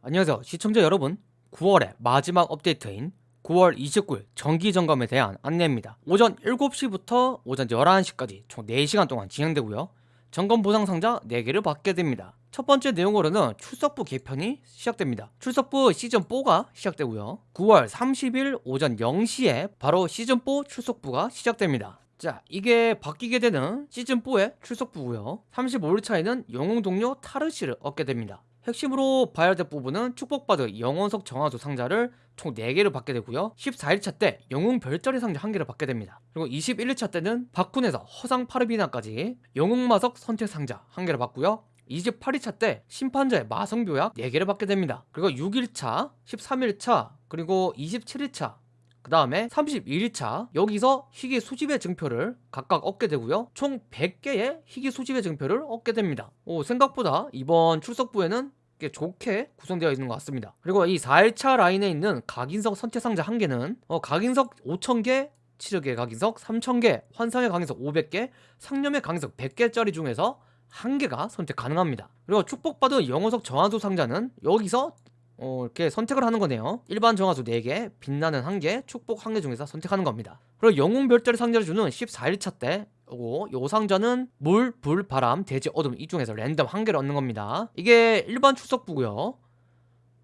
안녕하세요. 시청자 여러분 9월의 마지막 업데이트인 9월 29일 정기점검에 대한 안내입니다. 오전 7시부터 오전 11시까지 총 4시간 동안 진행되고요. 점검 보상 상자 4개를 받게 됩니다. 첫 번째 내용으로는 출석부 개편이 시작됩니다. 출석부 시즌4가 시작되고요. 9월 30일 오전 0시에 바로 시즌4 출석부가 시작됩니다. 자 이게 바뀌게 되는 시즌4의 출석부고요. 35일 차에는 영웅 동료 타르시를 얻게 됩니다 핵심으로 봐야 될 부분은 축복받은 영원석 정화수 상자를 총 4개를 받게 되고요. 14일차 때 영웅 별자리 상자 1개를 받게 됩니다. 그리고 21일차 때는 바쿤에서 허상 파르비나까지 영웅마석 선택 상자 1개를 받고요. 28일차 때 심판자의 마성교약 4개를 받게 됩니다. 그리고 6일차 13일차 그리고 27일차 그 다음에 31일차 여기서 희귀 수집의 증표를 각각 얻게 되고요. 총 100개의 희귀 수집의 증표를 얻게 됩니다. 오, 생각보다 이번 출석부에는 꽤 좋게 구성되어 있는 것 같습니다. 그리고 이 4일차 라인에 있는 각인석 선택상자 1개는 어, 각인석 5,000개 치력의 각인석 3,000개 환상의 각인석 500개 상념의 각인석 100개짜리 중에서 한 개가 선택 가능합니다. 그리고 축복받은 영어석 정화수 상자는 여기서 어, 이렇게 선택을 하는 거네요. 일반 정화수 4개, 빛나는 1개, 축복 1개 중에서 선택하는 겁니다. 그리고 영웅 별자리 상자를 주는 14일차 때 요거 요 상자는 물, 불, 바람, 대지, 어둠 이 중에서 랜덤 한 개를 얻는 겁니다. 이게 일반 출석부고요.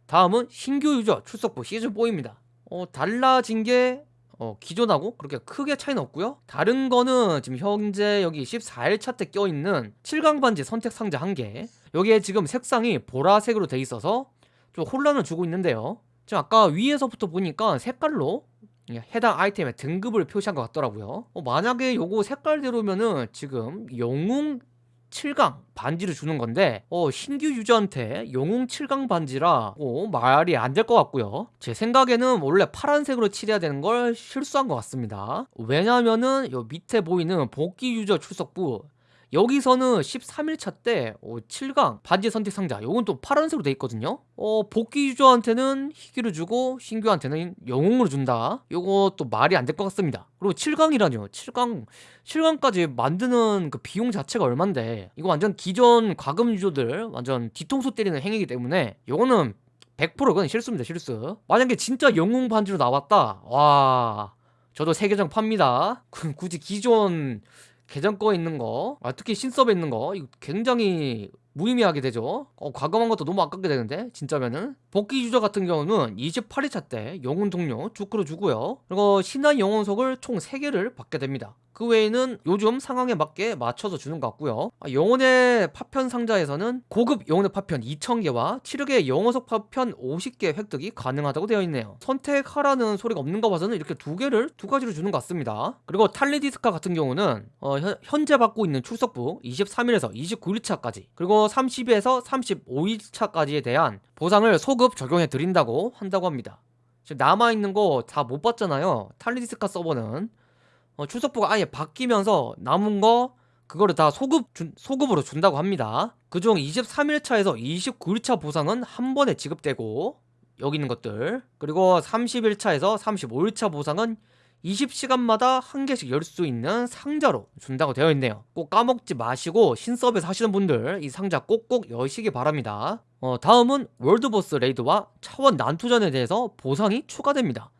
다음은 신규 유저 출석부 시즌4입니다. 어, 달라진 게 어, 기존하고 그렇게 크게 차이는 없고요. 다른 거는 지금 현재 여기 14일차 때 껴있는 7강 반지 선택 상자 한개. 여기에 지금 색상이 보라색으로 돼 있어서 좀 혼란을 주고 있는데요. 지금 아까 위에서부터 보니까 색깔로 해당 아이템의 등급을 표시한 것 같더라고요. 어, 만약에 요거 색깔대로면은 지금 영웅 7강 반지를 주는 건데 어, 신규 유저한테 영웅 7강 반지라 어, 말이 안 될 것 같고요. 제 생각에는 원래 파란색으로 칠해야 되는 걸 실수한 것 같습니다. 왜냐면은 요 밑에 보이는 복귀 유저 출석부 여기서는 13일차 때 어, 7강 반지 선택 상자. 요건 또 파란색으로 돼 있거든요. 어, 복귀 유저한테는 희귀를 주고 신규한테는 영웅을 준다. 요것도 말이 안 될 것 같습니다. 그리고 7강이라뇨. 7강 7강까지 만드는 그 비용 자체가 얼만데. 이거 완전 기존 과금 유저들 완전 뒤통수 때리는 행위이기 때문에 요거는 100% 그건 실수입니다 실수. 만약에 진짜 영웅 반지로 나왔다. 와 저도 제 계정 팝니다. 굳이 기존 계정 거 있는 거 아, 특히 신섭에 있는 거 이거 굉장히 무의미하게 되죠. 어, 과금한 것도 너무 아깝게 되는데 진짜면은. 복귀 유저 같은 경우는 28일차 때 영혼 동료 주크로 주고요. 그리고 신한 영혼석을 총 3개를 받게 됩니다. 그 외에는 요즘 상황에 맞게 맞춰서 주는 것 같고요. 아, 영혼의 파편 상자에서는 고급 영혼의 파편 2000개와 치력의 영혼석 파편 50개 획득이 가능하다고 되어 있네요. 선택하라는 소리가 없는 거 봐서는 이렇게 두 개를 두 가지로 주는 것 같습니다. 그리고 탈리디스카 같은 경우는 어, 현재 받고 있는 출석부 23일에서 29일차까지. 그리고 30일에서 35일차까지에 대한 보상을 소급 적용해 드린다고 한다고 합니다. 지금 남아있는 거 다 못 봤잖아요. 탈리디스카 서버는. 어, 출석부가 아예 바뀌면서 남은 거 그거를 다 소급 준, 소급으로 준다고 합니다. 그중 23일차에서 29일차 보상은 한 번에 지급되고 여기 있는 것들. 그리고 31차에서 35일차 보상은 20시간마다 한 개씩 열 수 있는 상자로 준다고 되어 있네요. 꼭 까먹지 마시고 신서비스 하시는 분들 이 상자 꼭꼭 여시기 바랍니다. 어, 다음은 월드보스 레이드와 차원 난투전에 대해서 보상이 추가됩니다.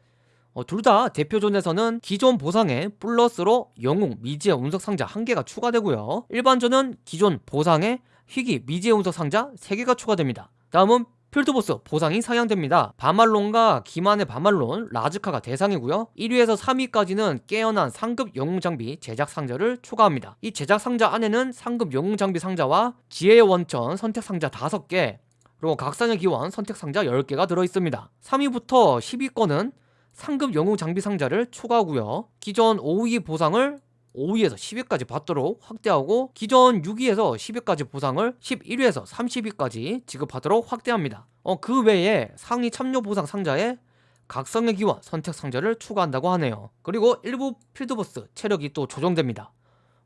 어, 둘 다 대표존에서는 기존 보상에 플러스로 영웅 미지의 운석 상자 1개가 추가되고요. 일반존은 기존 보상에 희귀 미지의 운석 상자 3개가 추가됩니다. 다음은 필드보스 보상이 상향됩니다. 바말론과 기만의 바말론 라즈카가 대상이고요. 1위에서 3위까지는 깨어난 상급 영웅 장비 제작 상자를 추가합니다. 이 제작 상자 안에는 상급 영웅 장비 상자와 지혜의 원천 선택 상자 5개 그리고 각상의 기원 선택 상자 10개가 들어있습니다. 3위부터 10위권은 상급 영웅 장비 상자를 추가하고요. 기존 5위 보상을 5위에서 10위까지 받도록 확대하고 기존 6위에서 10위까지 보상을 11위에서 30위까지 지급하도록 확대합니다. 어, 그 외에 상위 참여 보상 상자에 각성의 기원 선택 상자를 추가한다고 하네요. 그리고 일부 필드 보스 체력이 또 조정됩니다.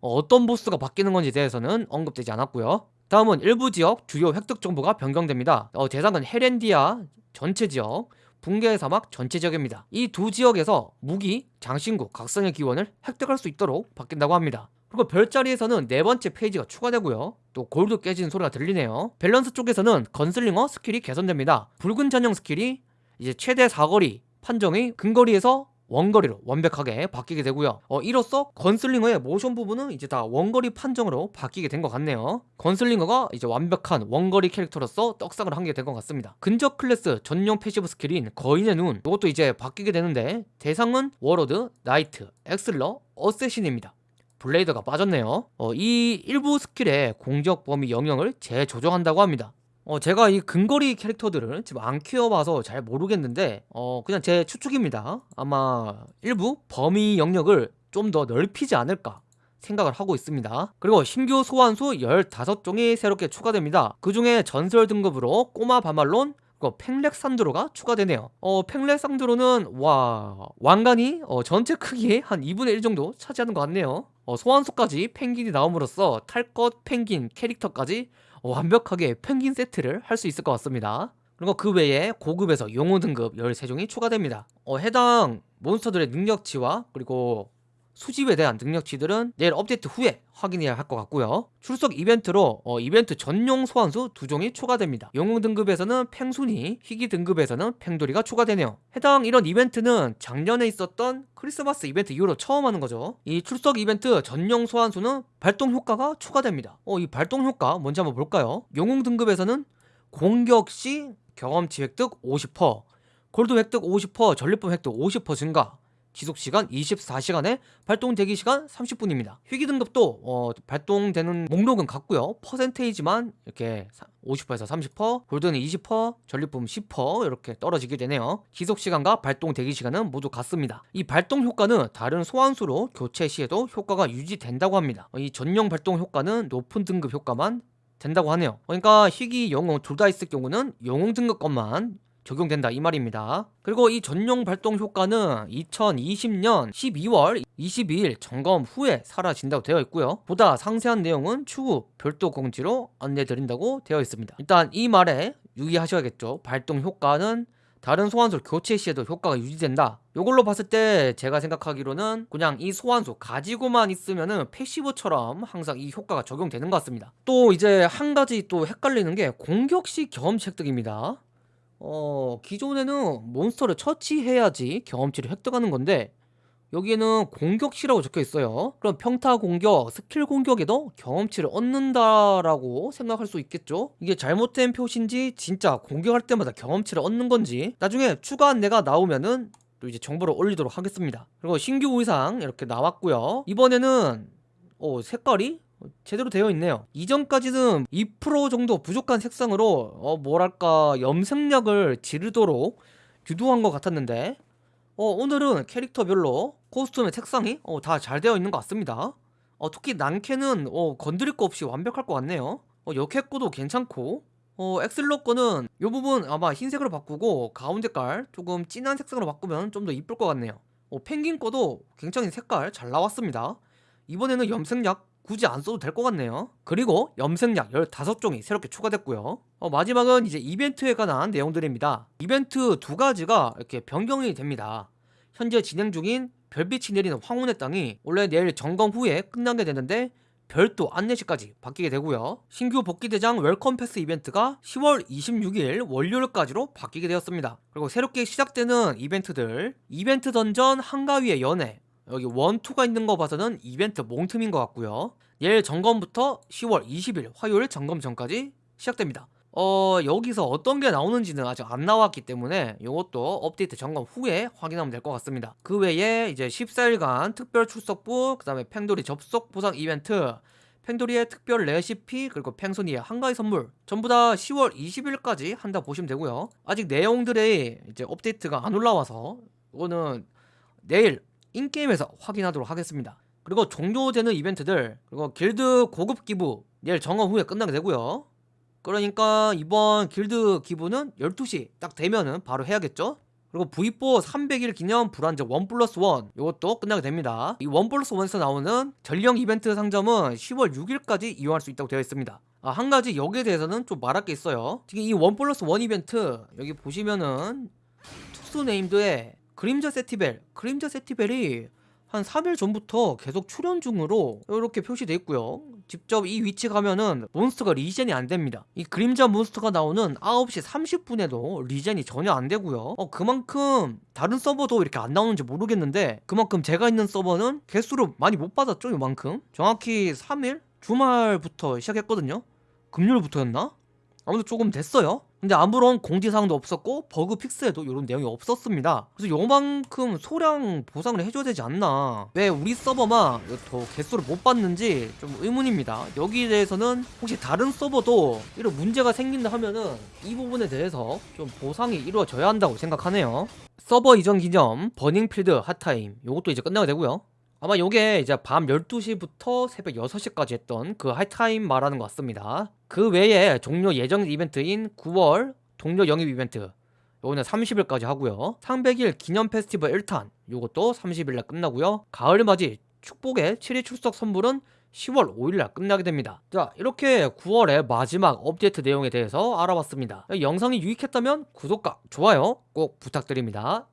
어떤 보스가 바뀌는 건지 대해서는 언급되지 않았고요. 다음은 일부 지역 주요 획득 정보가 변경됩니다. 어, 대상은 헤렌디아 전체 지역 붕괴의 사막 전체 지역입니다. 이 두 지역에서 무기, 장신구, 각성의 기원을 획득할 수 있도록 바뀐다고 합니다. 그리고 별자리에서는 네 번째 페이지가 추가되고요. 또 골드 깨지는 소리가 들리네요. 밸런스 쪽에서는 건슬링어 스킬이 개선됩니다. 붉은 전용 스킬이 이제 최대 사거리 판정이 근거리에서 원거리로 완벽하게 바뀌게 되고요. 어, 이로써 건슬링어의 모션 부분은 이제 다 원거리 판정으로 바뀌게 된 것 같네요. 건슬링어가 이제 완벽한 원거리 캐릭터로서 떡상을 한 게 된 것 같습니다. 근접 클래스 전용 패시브 스킬인 거인의 눈 이것도 이제 바뀌게 되는데 대상은 워로드, 나이트, 액슬러, 어쌔신입니다. 블레이더가 빠졌네요. 어, 이 일부 스킬의 공격 범위 영역을 재조정한다고 합니다. 어, 제가 이 근거리 캐릭터들을 지금 안 키워봐서 잘 모르겠는데, 어, 그냥 제 추측입니다. 아마 일부 범위 영역을 좀 더 넓히지 않을까 생각을 하고 있습니다. 그리고 신규 소환수 15종이 새롭게 추가됩니다. 그 중에 전설 등급으로 꼬마 바말론, 그리고 팽렉 산드로가 추가되네요. 어, 팽렉 산드로는 와 왕관이 어, 전체 크기의 한 2분의 1 정도 차지하는 것 같네요. 어, 소환수까지 펭귄이 나옴으로써 탈 것 펭귄 캐릭터까지 어, 완벽하게 펭귄 세트를 할 수 있을 것 같습니다. 그리고 그 외에 고급에서 용호 등급 13종이 추가됩니다. 어, 해당 몬스터들의 능력치와 그리고 수집에 대한 능력치들은 내일 업데이트 후에 확인해야 할 것 같고요. 출석 이벤트로 어, 이벤트 전용 소환수 두 종이 추가됩니다. 영웅 등급에서는 팽순이, 희귀 등급에서는 팽돌이가 추가되네요. 해당 이런 이벤트는 작년에 있었던 크리스마스 이벤트 이후로 처음 하는 거죠. 이 출석 이벤트 전용 소환수는 발동 효과가 추가됩니다. 어, 이 발동 효과 뭔지 한번 볼까요? 영웅 등급에서는 공격 시 경험치 획득 50%, 골드 획득 50%, 전리품 획득 50% 증가, 지속시간 24시간에 발동 대기 시간 30분입니다. 희귀 등급도 어, 발동되는 목록은 같고요. 퍼센테이지만 이렇게 50%에서 30%, 골드는 20%, 전리품 10% 이렇게 떨어지게 되네요. 지속시간과 발동 대기 시간은 모두 같습니다. 이 발동 효과는 다른 소환수로 교체 시에도 효과가 유지된다고 합니다. 이 전용 발동 효과는 높은 등급 효과만 된다고 하네요. 그러니까 희귀, 영웅 둘 다 있을 경우는 영웅 등급 것만 적용된다 이 말입니다. 그리고 이 전용 발동 효과는 2020년 12월 22일 점검 후에 사라진다고 되어 있고요. 보다 상세한 내용은 추후 별도 공지로 안내드린다고 되어 있습니다. 일단 이 말에 유의하셔야겠죠. 발동 효과는 다른 소환수 교체 시에도 효과가 유지된다. 이걸로 봤을 때 제가 생각하기로는 그냥 이 소환수 가지고만 있으면은 패시브처럼 항상 이 효과가 적용되는 것 같습니다. 또 이제 한 가지 또 헷갈리는 게 공격시 경험치 획득입니다. 어, 기존에는 몬스터를 처치해야지 경험치를 획득하는 건데 여기에는 공격시라고 적혀 있어요. 그럼 평타 공격, 스킬 공격에도 경험치를 얻는다라고 생각할 수 있겠죠? 이게 잘못된 표시인지 진짜 공격할 때마다 경험치를 얻는 건지 나중에 추가 안내가 나오면은 또 이제 정보를 올리도록 하겠습니다. 그리고 신규 의상 이렇게 나왔고요. 이번에는 어, 색깔이 제대로 되어 있네요. 이전까지는 2% 정도 부족한 색상으로 어 뭐랄까 염색약을 지르도록 유도한 것 같았는데 어 오늘은 캐릭터별로 코스튬의 색상이 어 다 잘 되어 있는 것 같습니다. 어 특히 난캐는 어 건드릴 거 없이 완벽할 것 같네요. 어 역해코도 괜찮고 어 엑슬러 거는 이 부분 아마 흰색으로 바꾸고 가운데 깔 조금 진한 색상으로 바꾸면 좀 더 이쁠 것 같네요. 어 펭귄 거도 굉장히 색깔 잘 나왔습니다. 이번에는 염색약 굳이 안 써도 될 것 같네요. 그리고 염색약 15종이 새롭게 추가됐고요. 어, 마지막은 이제 이벤트에 관한 내용들입니다. 이벤트 두 가지가 이렇게 변경이 됩니다. 현재 진행 중인 별빛이 내리는 황혼의 땅이 원래 내일 점검 후에 끝나게 되는데 별도 안내시까지 바뀌게 되고요. 신규 복귀 대상 웰컴 패스 이벤트가 10월 26일 월요일까지로 바뀌게 되었습니다. 그리고 새롭게 시작되는 이벤트들. 이벤트 던전 한가위의 연회 여기 원투가 있는 거 봐서는 이벤트 몽틈인 것 같고요. 내일 점검부터 10월 20일 화요일 점검 전까지 시작됩니다. 어 여기서 어떤 게 나오는지는 아직 안 나왔기 때문에 이것도 업데이트 점검 후에 확인하면 될 것 같습니다. 그 외에 이제 14일간 특별 출석부 그 다음에 팽돌이 접속 보상 이벤트 팽돌이의 특별 레시피 그리고 팽손이의 한가위 선물 전부 다 10월 20일까지 한다 보시면 되고요. 아직 내용들의 이제 업데이트가 안 올라와서 이거는 내일 인게임에서 확인하도록 하겠습니다. 그리고 종료되는 이벤트들 그리고 길드 고급 기부 내일 점검 후에 끝나게 되고요. 그러니까 이번 길드 기부는 12시 딱 되면은 바로 해야겠죠? 그리고 V4 300일 기념 불안정 1 플러스 1 이것도 끝나게 됩니다. 이1 플러스 1에서 나오는 전령 이벤트 상점은 10월 6일까지 이용할 수 있다고 되어 있습니다. 아, 한 가지 여기에 대해서는 좀 말할 게 있어요. 특히 이1 플러스 1 이벤트 여기 보시면은 투스 named에 그림자 세티벨 그림자 세티벨이 한 3일 전부터 계속 출연 중으로 이렇게 표시돼 있고요. 직접 이 위치 가면은 몬스터가 리젠이 안 됩니다. 이 그림자 몬스터가 나오는 9시 30분에도 리젠이 전혀 안 되고요. 어 그만큼 다른 서버도 이렇게 안 나오는지 모르겠는데 그만큼 제가 있는 서버는 개수를 많이 못 받았죠, 이만큼. 정확히 3일 주말부터 시작했거든요. 금요일부터였나? 아무튼 조금 됐어요. 근데 아무런 공지사항도 없었고 bug fix에도 이런 내용이 없었습니다. 그래서 요만큼 소량 보상을 해줘야 되지 않나. 왜 우리 서버만 더 개수를 못 받는지 좀 의문입니다. 여기에 대해서는 혹시 다른 서버도 이런 문제가 생긴다 하면은 이 부분에 대해서 좀 보상이 이루어져야 한다고 생각하네요. 서버 이전 기념 burning field hot time 요것도 이제 끝나게 되고요. 아마 요게 이제 밤 12시부터 새벽 6시까지 했던 그 hot time 말하는 것 같습니다. 그 외에 종료 예정 이벤트인 9월 동료 영입 이벤트 요거는 30일까지 하고요. 300일 기념 페스티벌 1탄 요것도 30일날 끝나고요. 가을 맞이 축복의 7일 출석 선물은 10월 5일날 끝나게 됩니다. 자 이렇게 9월의 마지막 업데이트 내용에 대해서 알아봤습니다. 영상이 유익했다면 구독과 좋아요 꼭 부탁드립니다.